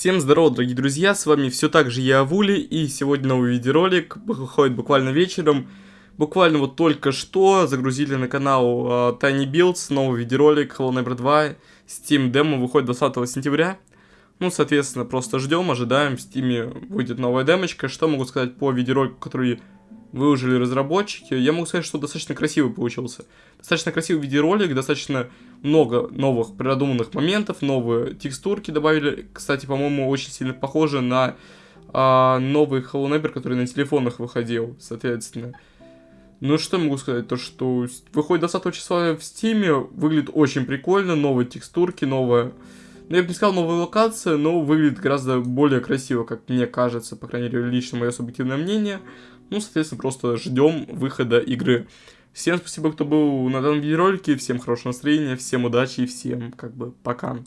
Всем здорово, дорогие друзья, с вами все так же я, Авули, и сегодня новый видеоролик выходит буквально вечером. Буквально вот только что загрузили на канал uh, Tiny Builds новый видеоролик Hello Neighbor 2, Steam демо выходит 20 сентября. Ну, соответственно, просто ждем, ожидаем, в Steam выйдет новая демочка. Что могу сказать по видеоролику, который выложили разработчики. Я могу сказать, что достаточно красивый получился. Достаточно красивый видеоролик, достаточно много новых продуманных моментов, новые текстурки добавили. Кстати, по-моему, очень сильно похоже на а, новый Hello Neighbor, который на телефонах выходил, соответственно. Ну, что могу сказать, то что выходит 20 числа в Стиме, выглядит очень прикольно, новые текстурки, новая... Ну, я бы не сказал новая локация, но выглядит гораздо более красиво, как мне кажется, по крайней мере, лично мое субъективное мнение. Ну, соответственно, просто ждем выхода игры. Всем спасибо, кто был на данном видеоролике, всем хорошего настроения, всем удачи и всем, как бы, пока.